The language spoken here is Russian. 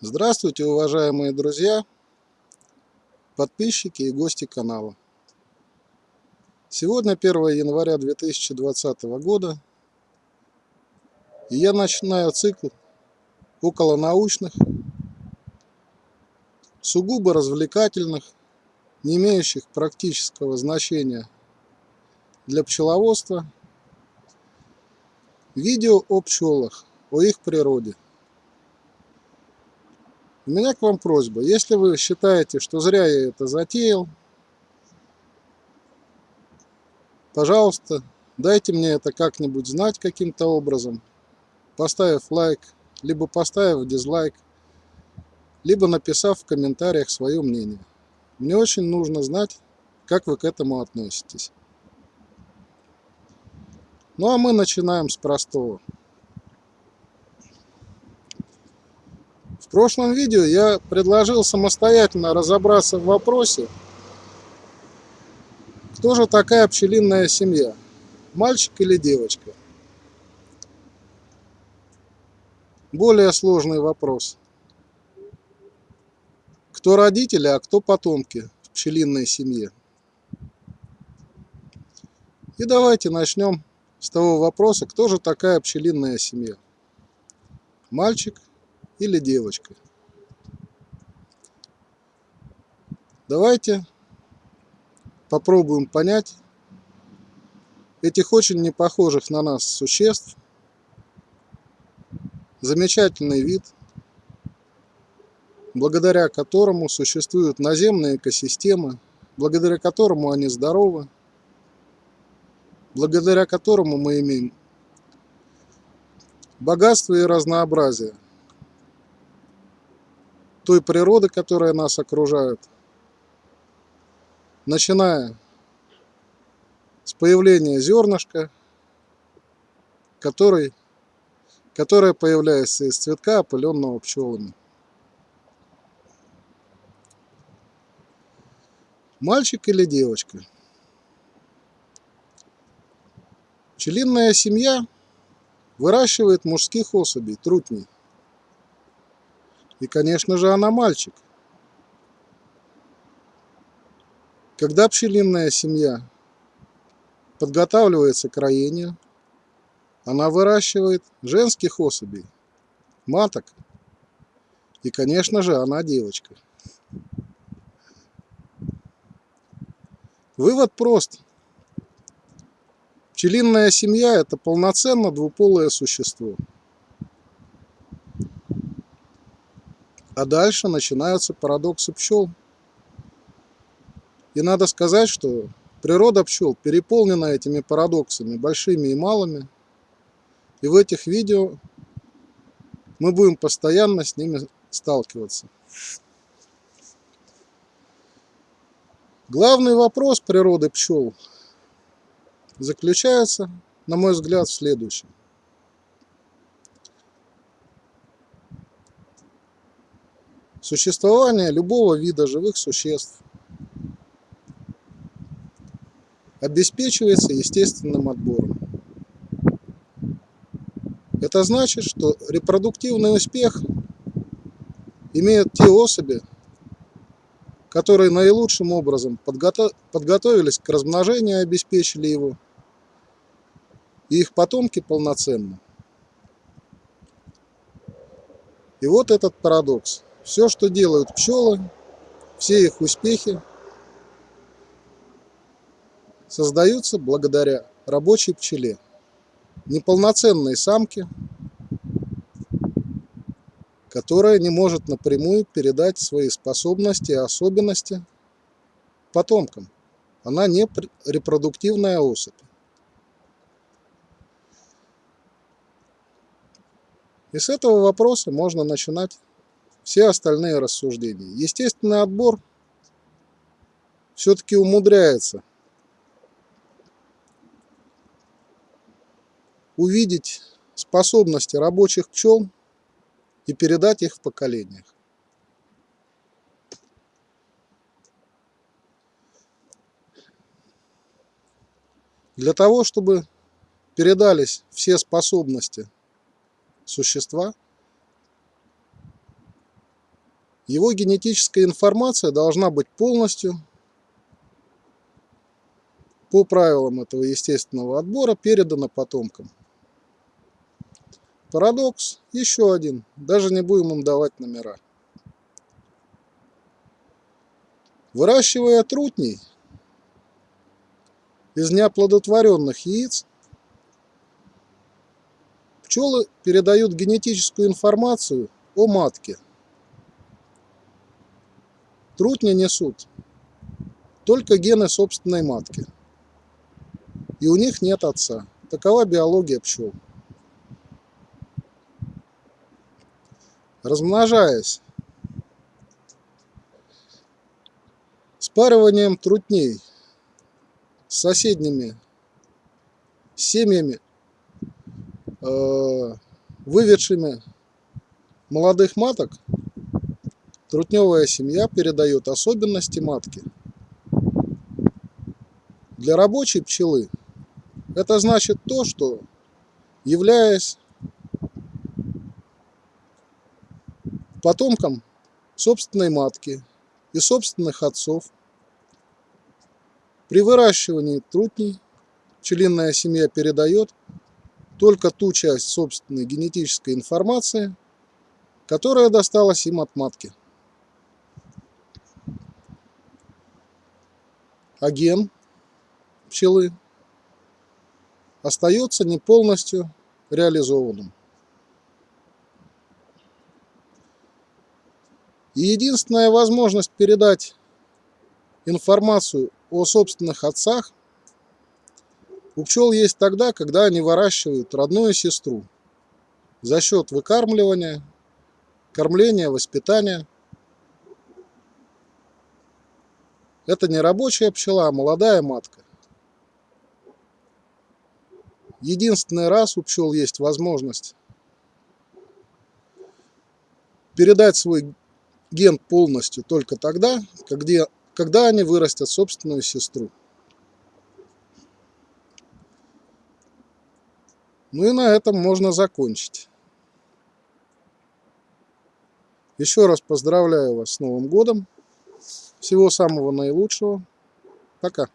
Здравствуйте, уважаемые друзья, подписчики и гости канала. Сегодня 1 января 2020 года, и я начинаю цикл около научных, сугубо развлекательных, не имеющих практического значения для пчеловодства, видео о пчелах, о их природе – у меня к вам просьба, если вы считаете, что зря я это затеял, пожалуйста, дайте мне это как-нибудь знать каким-то образом, поставив лайк, либо поставив дизлайк, либо написав в комментариях свое мнение. Мне очень нужно знать, как вы к этому относитесь. Ну а мы начинаем с простого. В прошлом видео я предложил самостоятельно разобраться в вопросе, кто же такая пчелиная семья, мальчик или девочка. Более сложный вопрос. Кто родители, а кто потомки в пчелиной семье? И давайте начнем с того вопроса, кто же такая пчелиная семья. Мальчик или девочка. Давайте попробуем понять этих очень непохожих на нас существ. Замечательный вид, благодаря которому существуют наземные экосистемы, благодаря которому они здоровы, благодаря которому мы имеем богатство и разнообразие – той природы, которая нас окружает, начиная с появления зернышка, который, которое появляется из цветка, опыленного пчелами. Мальчик или девочка? Пчелиная семья выращивает мужских особей, трутней. И, конечно же, она мальчик. Когда пчелиная семья подготавливается к роению, она выращивает женских особей, маток. И, конечно же, она девочка. Вывод прост. Пчелиная семья – это полноценно двуполое существо. А дальше начинаются парадоксы пчел. И надо сказать, что природа пчел переполнена этими парадоксами, большими и малыми. И в этих видео мы будем постоянно с ними сталкиваться. Главный вопрос природы пчел заключается, на мой взгляд, в следующем. Существование любого вида живых существ обеспечивается естественным отбором. Это значит, что репродуктивный успех имеют те особи, которые наилучшим образом подготов... подготовились к размножению и обеспечили его, и их потомки полноценны. И вот этот парадокс – все, что делают пчелы, все их успехи создаются благодаря рабочей пчеле. Неполноценной самке, которая не может напрямую передать свои способности и особенности потомкам. Она не репродуктивная особь. И с этого вопроса можно начинать все остальные рассуждения. Естественный отбор все-таки умудряется увидеть способности рабочих пчел и передать их в поколениях. Для того, чтобы передались все способности существа – Его генетическая информация должна быть полностью по правилам этого естественного отбора передана потомкам. Парадокс еще один, даже не будем им давать номера. Выращивая трутней из неоплодотворенных яиц, пчелы передают генетическую информацию о матке. Трутни несут только гены собственной матки. И у них нет отца. Такова биология пчел. Размножаясь спариванием трутней с соседними семьями, э, выведшими молодых маток, трутневая семья передает особенности матки. Для рабочей пчелы это значит то, что являясь потомком собственной матки и собственных отцов, при выращивании трутней пчелиная семья передает только ту часть собственной генетической информации, которая досталась им от матки. А ген пчелы остается не полностью реализованным. И единственная возможность передать информацию о собственных отцах у пчел есть тогда, когда они выращивают родную сестру за счет выкармливания, кормления, воспитания. Это не рабочая пчела, а молодая матка. Единственный раз у пчел есть возможность передать свой ген полностью только тогда, когда, когда они вырастят собственную сестру. Ну и на этом можно закончить. Еще раз поздравляю вас с Новым годом. Всего самого наилучшего. Пока.